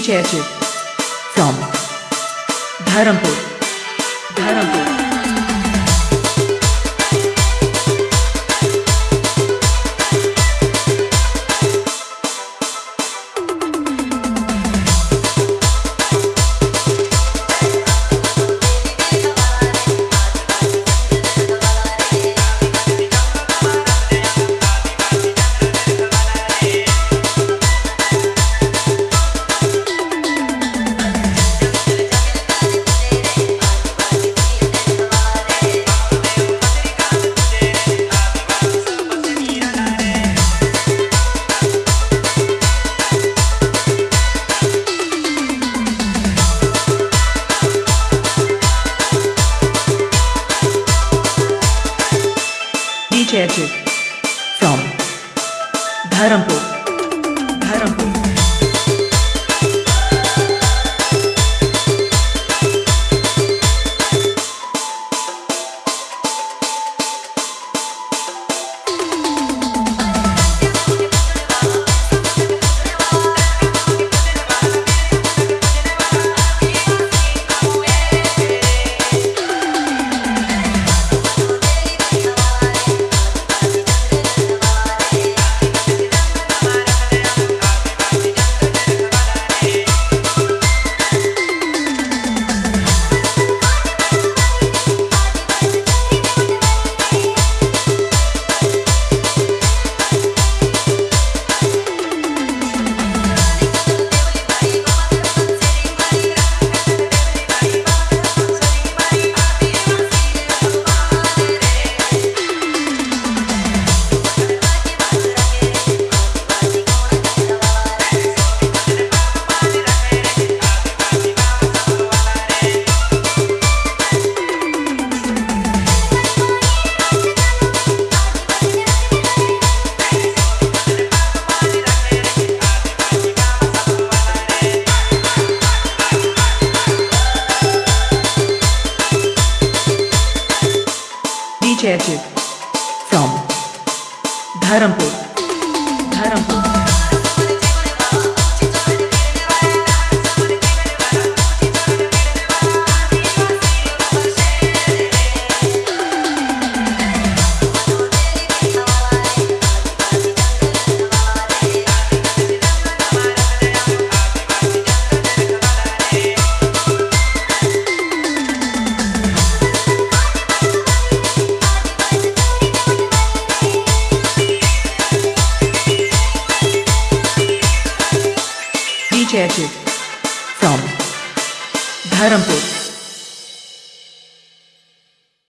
चैचित from Dharampur. Dharampur. कैसे from Dharampur Dharampur सचिव from Dharampur Dharampur DJ from Dharampur.